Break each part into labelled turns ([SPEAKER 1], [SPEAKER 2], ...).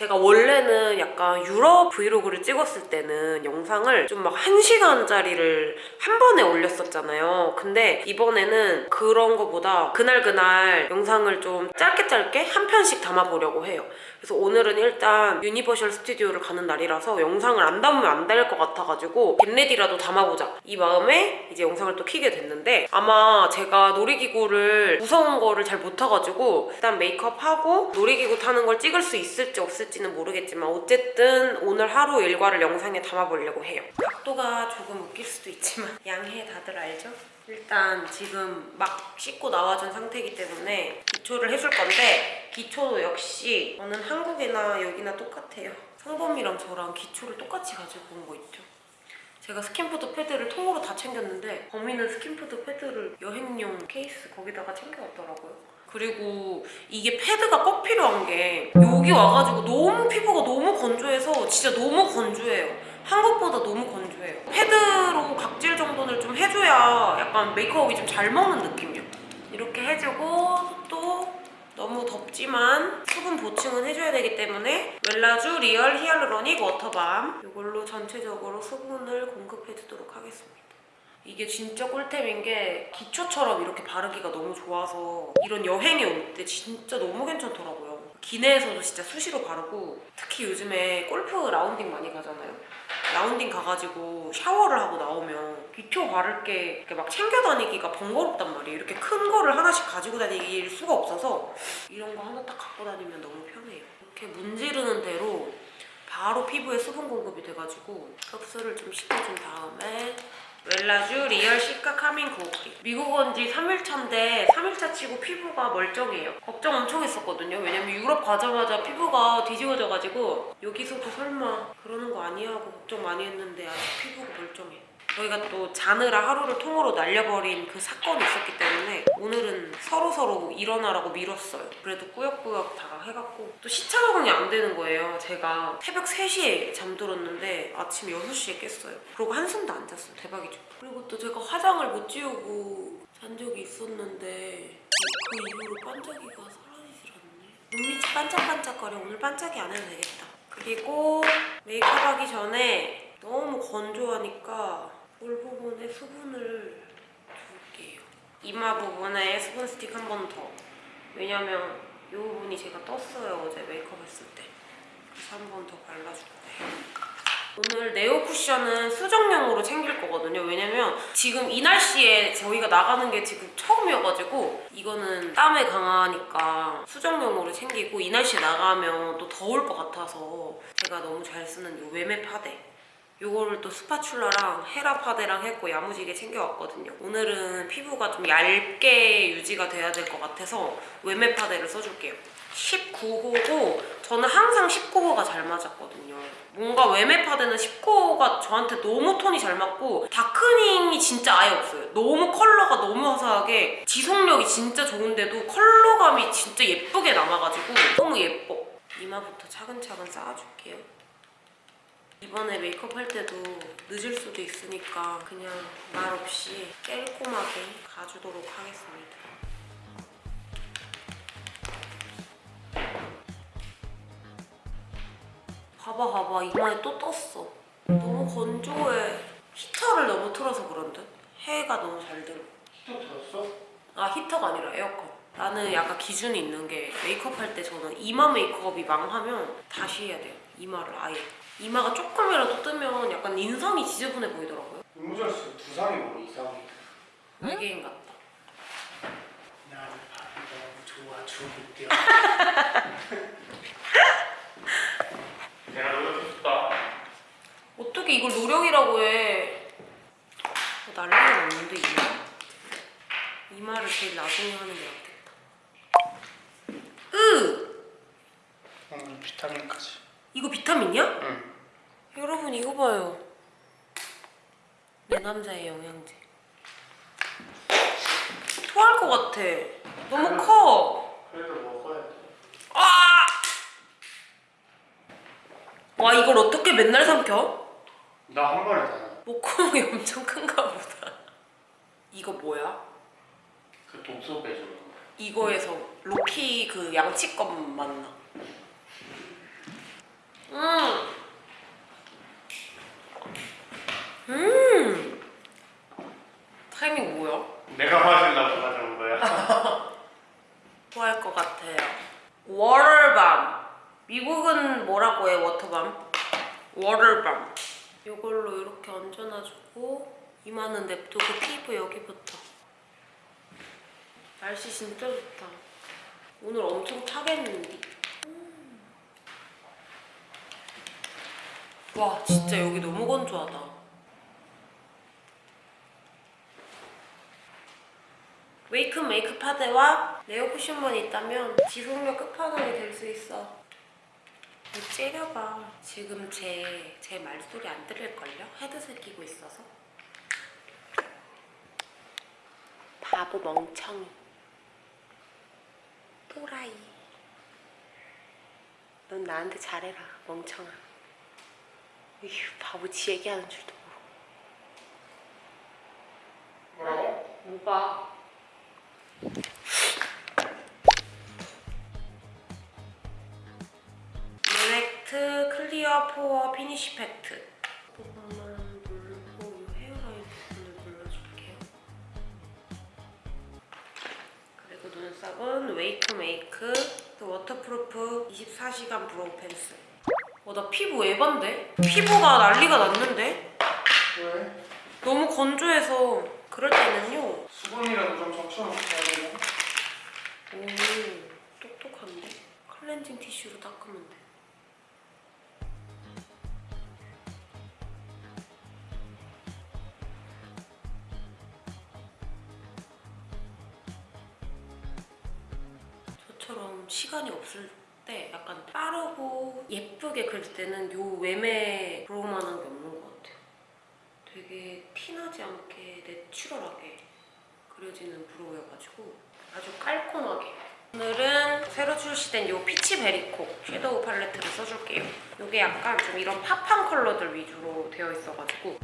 [SPEAKER 1] 제가 원래는 약간 유럽 브이로그를 찍었을 때는 영상을 좀 막 1시간짜리를 한 번에 올렸었잖아요. 근데 이번에는 그런 거보다 그날그날 영상을 좀 짧게 짧게 한 편씩 담아보려고 해요. 그래서 오늘은 일단 유니버셜 스튜디오를 가는 날이라서 영상을 안 담으면 안 될 것 같아가지고 get ready라도 담아보자 이 마음에 이제 영상을 또 키게 됐는데 아마 제가 놀이기구를 무서운 거를 잘 못 타가지고 일단 메이크업하고 놀이기구 타는 걸 찍을 수 있을지 없을지는 모르겠지만 어쨌든 오늘 하루 일과를 영상에 담아보려고 해요 각도가 조금 웃길 수도 있지만 양해 다들 알죠? 일단 지금 막 씻고 나와준 상태이기 때문에 기초를 해줄 건데 기초도 역시 저는 한국이나 여기나 똑같아요. 성범이랑 저랑 기초를 똑같이 가지고 온 거 있죠. 제가 스킨푸드 패드를 통으로 다 챙겼는데 범인은 스킨푸드 패드를 여행용 케이스 거기다가 챙겨왔더라고요. 그리고 이게 패드가 꼭 필요한 게 여기 와가지고 너무 피부가 너무 건조해서 진짜 너무 건조해요. 한국보다 너무 건조해요. 패드로 각질 정돈을 좀 해줘야 약간 메이크업이 좀 잘 먹는 느낌이요. 이렇게 해주고 또 너무 덥지만 수분 보충은 해줘야 되기 때문에 웰라쥬 real hyaluronic water balm 이걸로 전체적으로 수분을 공급해주도록 하겠습니다. 이게 진짜 꿀템인 게 기초처럼 이렇게 바르기가 너무 좋아서 이런 여행에 올 때 진짜 너무 괜찮더라고요. 기내에서도 진짜 수시로 바르고 특히 요즘에 골프 라운딩 많이 가잖아요. 라운딩 가가지고 샤워를 하고 나오면 기초 바를 게 막 챙겨 다니기가 번거롭단 말이에요. 이렇게 큰 거를 하나씩 가지고 다닐 수가 없어서 이런 거 하나 딱 갖고 다니면 너무 편해요. 이렇게 문지르는 대로 바로 피부에 수분 공급이 돼가지고 흡수를 좀 시켜준 다음에 웰라쥬 real cica calming 고크림 미국 온 지 3일차인데 3일차 치고 피부가 멀쩡해요. 걱정 엄청 했었거든요. 왜냐면 유럽 가자마자 피부가 뒤집어져가지고 여기서도 설마 그러는 거 아니야 하고 걱정 많이 했는데 아직 피부가 멀쩡해 저희가 또 자느라 하루를 통으로 날려버린 그 사건이 있었기 때문에 오늘은 서로서로 일어나라고 미뤘어요. 그래도 꾸역꾸역 다 해갖고 또 시차 적응이 안 되는 거예요. 제가 새벽 3시에 잠들었는데 아침 6시에 깼어요. 그리고 한숨도 안 잤어요. 대박이죠. 그리고 또 제가 화장을 못 지우고 잔 적이 있었는데 그 이후로 반짝이가 사라지질 않네. 눈밑이 반짝반짝거려. 오늘 반짝이 안 해도 되겠다. 그리고 메이크업 하기 전에 너무 건조하니까 볼 부분에 수분을 줄게요. 이마 부분에 수분 스틱 한 번 더. 왜냐면 이 부분이 제가 떴어요. 어제 메이크업 했을 때. 그래서 한 번 더 발라줄 거예요. 오늘 네오 쿠션은 수정용으로 챙길 거거든요. 왜냐면 지금 이 날씨에 저희가 나가는 게 지금 처음이어가지고 이거는 땀에 강하니까 수정용으로 챙기고 이 날씨에 나가면 또 더울 것 같아서 제가 너무 잘 쓰는 이 외메 파데 요거를 또 스파츌라랑 헤라 파데랑 했고 야무지게 챙겨왔거든요. 오늘은 피부가 좀 얇게 유지가 돼야 될 것 같아서 외메 파데를 써줄게요. 19호고 저는 항상 19호가 잘 맞았거든요. 뭔가 외메 파데는 19호가 저한테 너무 톤이 잘 맞고 다크닝이 진짜 아예 없어요. 너무 컬러가 너무 화사하게 지속력이 진짜 좋은데도 컬러감이 진짜 예쁘게 남아가지고 너무 예뻐. 이마부터 차근차근 쌓아줄게요. 이번에 메이크업 할 때도 늦을 수도 있으니까 그냥 말 없이 꼼꼼하게 가주도록 하겠습니다. 봐봐 봐봐 이마에 또 떴어. 너무 건조해. 히터를 너무 틀어서 그런 듯? 해가 너무 잘 들어.
[SPEAKER 2] 히터 들었어?
[SPEAKER 1] 아 히터가 아니라 에어컨. 나는 약간 기준이 있는 게 메이크업 할 때 저는 이마 메이크업이 망하면 다시 해야 돼요. 이마를 아예. 이마가 조금이라도 뜨면 약간 인상이 지저분해 보이더라고요.
[SPEAKER 2] 윤무절 씨 두상이 뭐 이상해.
[SPEAKER 1] 외계인 같다.
[SPEAKER 2] 밥이 너무 좋아 죽을게요. 내가 노력했다.
[SPEAKER 1] 어떻게 이걸 노력이라고 해. 어, 난리가 났는데 이마. 이마를 제일 나중에 하는 게 낫겠다. 으!
[SPEAKER 2] 오늘 비타민까지.
[SPEAKER 1] 이거 비타민이야?
[SPEAKER 2] 응.
[SPEAKER 1] 여러분 이거 봐요. 내 남자의 영양제. 토할 것 같아. 너무 커.
[SPEAKER 2] 그래도 먹어야 돼.
[SPEAKER 1] 아! 와 이걸 어떻게 맨날 삼켜?
[SPEAKER 2] 나 한 번에 다.
[SPEAKER 1] 목구멍이 엄청 큰가 보다. 이거 뭐야?
[SPEAKER 2] 그 독소 거.
[SPEAKER 1] 이거에서 로키 그 양치껏 맞나? 음. 음. 타이밍 뭐야?
[SPEAKER 2] 내가 맞으려고 가져온 거야.
[SPEAKER 1] 좋아할 것 같아요. 워터밤. 미국은 뭐라고 해, 워터밤? 워터밤. 이걸로 이렇게 얹어놔주고 이마는 냅두고 피부 여기부터. 날씨 진짜 좋다. 오늘 엄청 타겠는데. 와, 진짜 여기 너무 건조하다. 웨이크 메이크 파데와 네오 쿠션만 있다면 지속력 끝판왕이 될 수 있어. 왜 째려봐. 지금 제, 제 말소리 안 들릴걸요? 헤드셋 끼고 있어서. 바보 멍청이. 또라이. 넌 나한테 잘해라, 멍청아. 에휴, 바보 지 얘기하는 줄도 모르고.
[SPEAKER 2] 뭐라고?
[SPEAKER 1] 뭐가? 릴렉트 clear pore finish 팩트 조금만 누르고 이 헤어라인 부분을 눌러줄게요 그리고 눈썹은 웨이크 메이크 그 waterproof 24시간 brow pencil 어, 나 피부 에반데? 피부가 난리가 났는데?
[SPEAKER 2] 왜?
[SPEAKER 1] 너무 건조해서 그럴 때는요
[SPEAKER 2] 수분이라도 좀 적셔놓고 해야 되나?
[SPEAKER 1] 오, 똑똑한데? 클렌징 티슈로 닦으면 돼. 저처럼 시간이 없을 때 약간 빠르고 예쁘게 그릴 때는 요 외매 브로우만한 게 없는 것 같아요. 되게 티나지 않게 내추럴하게 그려지는 브로우여가지고 아주 깔끔하게. 오늘은 새로 출시된 이 피치 베리콕 섀도우 팔레트를 써줄게요. 이게 약간 좀 이런 팝한 컬러들 위주로 되어 있어가지고.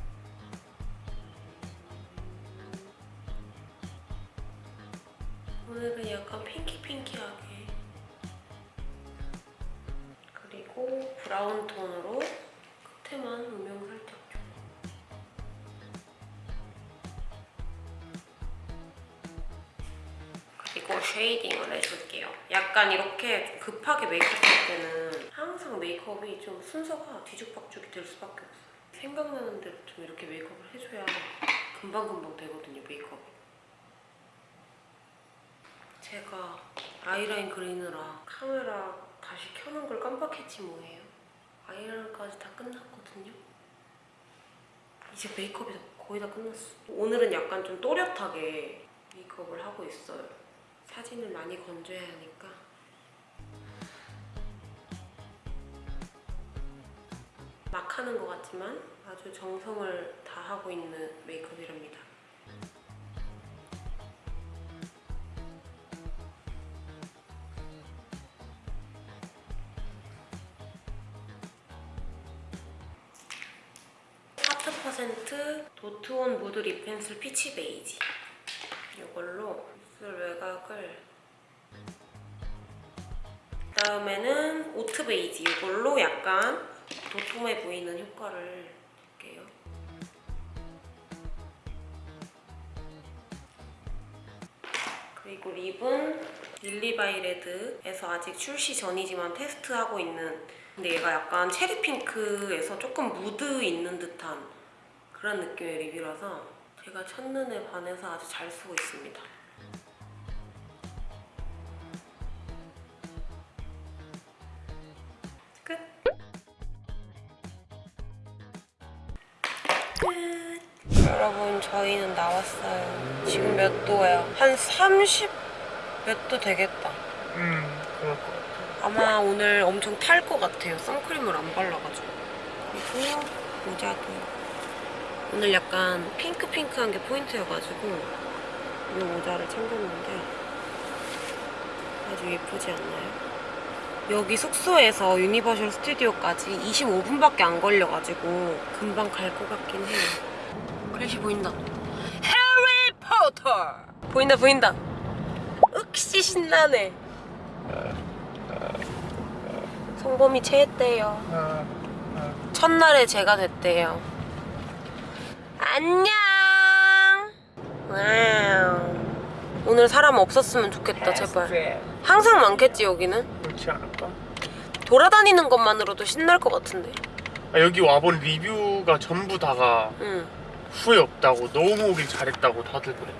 [SPEAKER 1] 오늘은 약간 핑키핑키하게 브라운 톤으로 끝에만 음영 살짝 줘 그리고 shading을 해줄게요. 약간 이렇게 좀 급하게 메이크업 할 때는 항상 메이크업이 좀 순서가 뒤죽박죽이 될 수밖에 없어요. 생각나는 대로 좀 이렇게 메이크업을 해줘야 금방금방 되거든요, 메이크업이. 제가 아이라인 그리느라 카메라 다시 켜는 걸 깜빡했지 뭐예요. 아이라인까지 다 끝났거든요. 이제 메이크업이 다 거의 다 끝났어. 오늘은 약간 좀 또렷하게 메이크업을 하고 있어요. 사진을 많이 건조해야 하니까. 막 하는 것 같지만 아주 정성을 다하고 있는 메이크업이랍니다. mood lip pencil peach beige. 이걸로 입술 외곽을. 그다음에는 oat beige. 이걸로 약간 도톰해 보이는 효과를 줄게요. 그리고 lip은 릴리바이레드에서 아직 출시 전이지만 테스트하고 있는. 근데 얘가 약간 체리 핑크에서 조금 무드 있는 듯한 그런 느낌의 립이라서 제가 첫눈에 반해서 아주 잘 쓰고 있습니다. 끝! 끝! 여러분 저희는 나왔어요. 지금 몇 도예요? 한 30 몇 도 되겠다.
[SPEAKER 2] 음, 그럴 것 같아.
[SPEAKER 1] 아마 오늘 엄청 탈 것 같아요. 선크림을 안 발라가지고. 그리고 모자도. 오늘 약간 핑크핑크한 게 포인트여가지고 이 모자를 챙겼는데 아주 예쁘지 않나요? 여기 숙소에서 유니버셜 스튜디오까지 25분밖에 안 걸려가지고 금방 갈 것 같긴 해요. 글씨 보인다. 해리포터! 보인다 보인다. 윽시 신나네. 성범이 체했대요.
[SPEAKER 2] 아,
[SPEAKER 1] 첫날의 제가 됐대요. 안녕. wow. 오늘 사람 없었으면 좋겠다 제발. 항상 많겠지 여기는.
[SPEAKER 2] 그렇지 않을까?
[SPEAKER 1] 돌아다니는 것만으로도 신날 것 같은데.
[SPEAKER 2] 아, 여기 와본 리뷰가 전부 다가
[SPEAKER 1] 응.
[SPEAKER 2] 후회 없다고 너무 오길 잘했다고 다들 그래.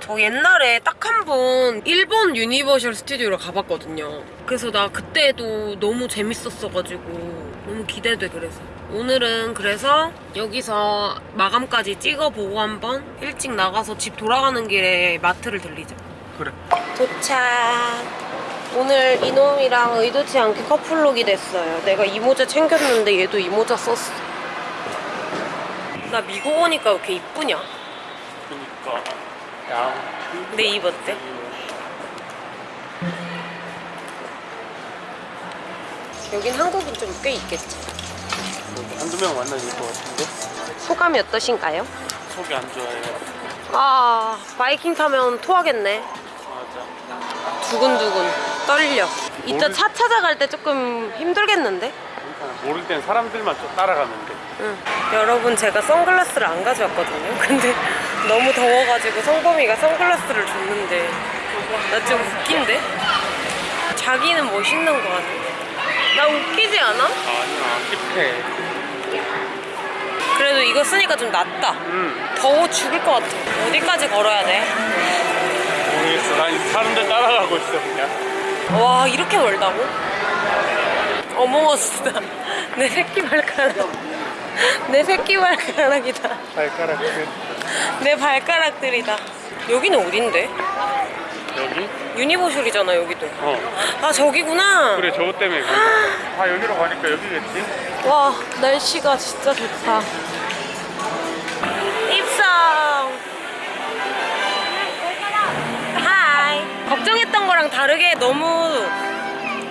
[SPEAKER 1] 저 옛날에 딱 한 번 일본 유니버셜 스튜디오를 가봤거든요. 그래서 나 그때도 너무 재밌었어가지고 너무 기대돼 그래서. 오늘은 그래서 여기서 마감까지 찍어보고 한번 일찍 나가서 집 돌아가는 길에 마트를 들리자.
[SPEAKER 2] 그래.
[SPEAKER 1] 도착. 오늘 이놈이랑 의도치 않게 커플룩이 됐어요. 내가 이 모자 챙겼는데 얘도 이 모자 썼어. 나 미국 오니까 왜 이렇게 이쁘냐?
[SPEAKER 2] 그러니까 양.
[SPEAKER 1] 내입 어때? 여긴 한국인 좀 꽤 있겠지.
[SPEAKER 2] 한두 명 만나질 것 같은데
[SPEAKER 1] 소감이 어떠신가요?
[SPEAKER 2] 속이 안 좋아요.
[SPEAKER 1] 아, 바이킹 타면 토하겠네.
[SPEAKER 2] 맞아.
[SPEAKER 1] 두근두근 떨려. 이따
[SPEAKER 2] 모르-
[SPEAKER 1] 차 찾아갈 때 조금 힘들겠는데?
[SPEAKER 2] 그러니까 모를 땐 사람들만 돼.
[SPEAKER 1] 응. 여러분 제가 선글라스를 안 가져왔거든요. 근데 너무 더워가지고 성범이가 선글라스를 줬는데 나 좀 웃긴데? 자기는 멋있는 거 같아. 나 웃기지 않아?
[SPEAKER 2] 아니야 힙해.
[SPEAKER 1] 그래도 이거 쓰니까 좀 낫다.
[SPEAKER 2] 응.
[SPEAKER 1] 더워 죽을 것 같아. 어디까지 걸어야 돼?
[SPEAKER 2] 모르겠어. 난 사람들 따라가고 있어 그냥.
[SPEAKER 1] 와 이렇게 멀다고? 어몽어스다. 내 새끼 발가락. 내 새끼 발가락이다.
[SPEAKER 2] 발가락 끝.
[SPEAKER 1] 내 발가락들이다. 여기는 어딘데?
[SPEAKER 2] 여기?
[SPEAKER 1] 유니버셜이잖아 여기도.
[SPEAKER 2] 어.
[SPEAKER 1] 아 저기구나.
[SPEAKER 2] 그래 저거 때문에. 다 여기로 가니까 여기겠지?
[SPEAKER 1] 와 날씨가 진짜 좋다. 입성. hi. 걱정했던 거랑 다르게 너무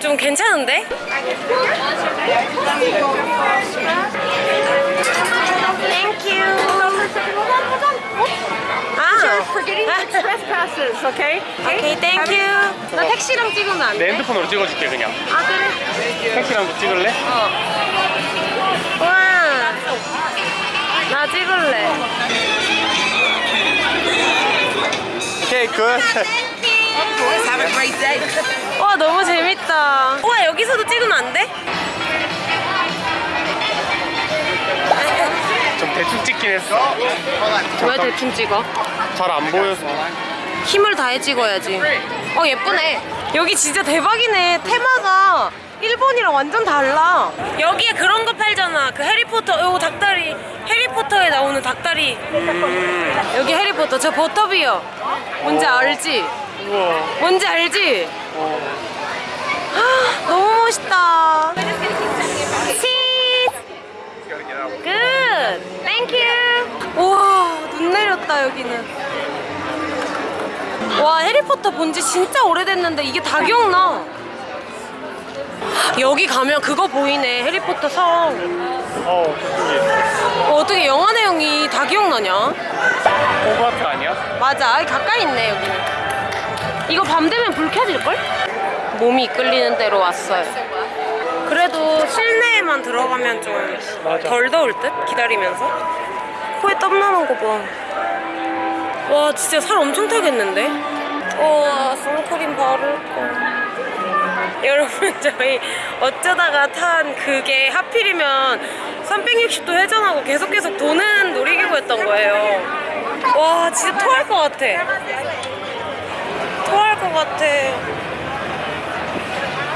[SPEAKER 1] 좀 괜찮은데? 아.
[SPEAKER 3] forgetting your trespasses, okay?
[SPEAKER 1] 오케이 땡큐. 나 택시랑 찍으면
[SPEAKER 2] 안내
[SPEAKER 1] 돼?
[SPEAKER 2] 핸드폰으로 찍어줄게 그냥.
[SPEAKER 1] 아 그래.
[SPEAKER 2] 택시랑도 찍을래?
[SPEAKER 1] 어. 와. 나 찍을래.
[SPEAKER 2] 오케이 굿.
[SPEAKER 3] Have a great day.
[SPEAKER 1] 와 너무 재밌다. 와 여기서도 찍으면 안 돼?
[SPEAKER 2] 좀 대충 찍긴 했어.
[SPEAKER 1] 왜 대충 찍어?
[SPEAKER 2] 잘 안 보여서.
[SPEAKER 1] 힘을 다해 찍어야지. 어 예쁘네. 여기 진짜 대박이네. 테마가 일본이랑 완전 달라. 여기에 그런 거 팔잖아. 그 해리포터 요 닭다리. 해리포터에 나오는 닭다리. 여기 해리포터 저 버터비어. 뭔지 알지?
[SPEAKER 2] 우와.
[SPEAKER 1] 뭔지 알지?
[SPEAKER 2] 어.
[SPEAKER 1] 아, 너무 멋있다. 치. good. thank you. 우와 눈 내렸다 여기는. 와 해리포터 본 지 진짜 오래됐는데 이게 다 기억나. 여기 가면 그거 보이네 해리포터 성.
[SPEAKER 2] 어
[SPEAKER 1] 어, 어떻게 영화 내용이 다 기억나냐?
[SPEAKER 2] 호그와트 아니야?
[SPEAKER 1] 맞아 가까이 있네 여기는 이거 밤 되면 불 켜질걸? 몸이 이끌리는 대로 왔어요 그래도 실내에만 들어가면 좀덜 더울 듯? 기다리면서 코에 땀 나는 거 봐 와 진짜 살 엄청 타겠는데? 우와 선크림 바를 거 여러분 저희 어쩌다가 탄 그게 하필이면 360도 회전하고 계속 계속 도는 놀이기구였던 거예요. 와 진짜 토할 것 같아. 토할 것 같아.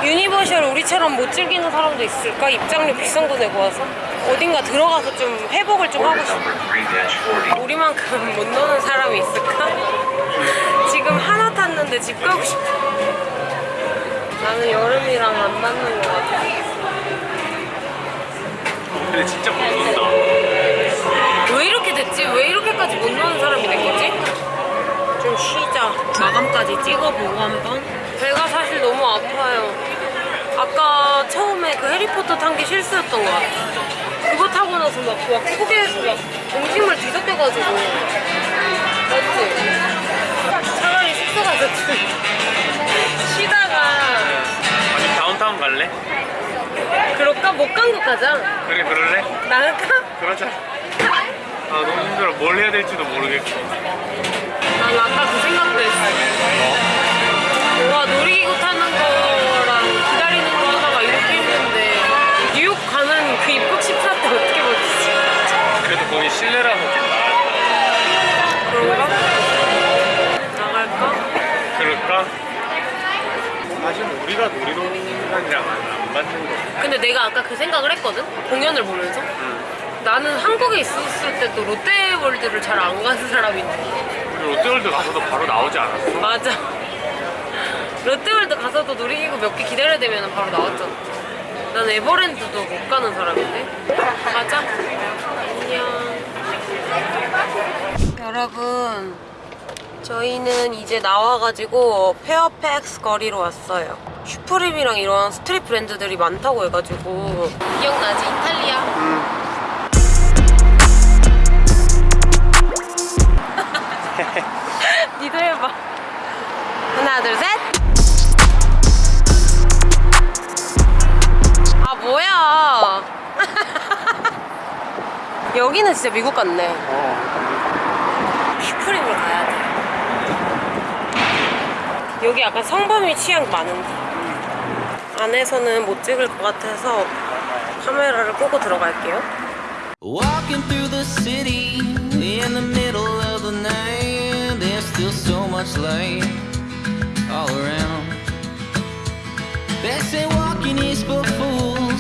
[SPEAKER 1] 유니버셜 우리처럼 못 즐기는 사람도 있을까? 입장료 비싼 거 내고 와서 어딘가 들어가서 좀 회복을 좀 하고 싶어 우리만큼 못 노는 사람이 있을까? 지금 하나 탔는데 집 가고 싶어 나는 여름이랑 안 맞는 것 같아
[SPEAKER 2] 근데 진짜 못 논다.
[SPEAKER 1] 왜 이렇게 됐지? 왜 이렇게까지 못 노는 사람이 된 거지? 좀 쉬자. 마감까지 찍어보고 한번. 배가 사실 너무 아파요. 아까 처음에 그 해리포터 탄 게 실수였던 것 같아. 그거 타고 나서 막, 막 속에서 막 음식물 뒤섞여가지고. 맞지? 차라리 숙소 가서 좀 쉬다가
[SPEAKER 2] 아니 다운타운 갈래?
[SPEAKER 1] 그럴까? 못 간 거 가자.
[SPEAKER 2] 그래 그럴래?
[SPEAKER 1] 나갈까?
[SPEAKER 2] 그러자 아 너무 힘들어 뭘 해야 될지도 모르겠고
[SPEAKER 1] 난 아까 그 생각도 했어. 내가 아까 그 생각을 했거든? 공연을 보면서? 나는 한국에 있었을 때도 롯데월드를 잘 안 가는 사람인데
[SPEAKER 2] 우리 롯데월드 가서도 바로 나오지 않았어?
[SPEAKER 1] 맞아. 롯데월드 가서도 놀이기구 몇 개 기다려야 되면 바로 나왔잖아. 난 에버랜드도 못 가는 사람인데. 가자 안녕. 여러분 저희는 이제 나와가지고 페어팩스 거리로 왔어요 슈프림이랑 이런 스트릿 브랜드들이 많다고 해가지고. 기억나지? 이탈리아? 니도 해봐. 하나 둘셋. 아 뭐야. 여기는 진짜 미국 같네. 슈프림을 가야 돼. 여기 약간 성범위 취향 많은데 안에서는 못 찍을 것 같아서 카메라를 끄고 들어갈게요
[SPEAKER 4] Walking through the city in the middle of the night, there's still so much light all around. They say walking is for fools.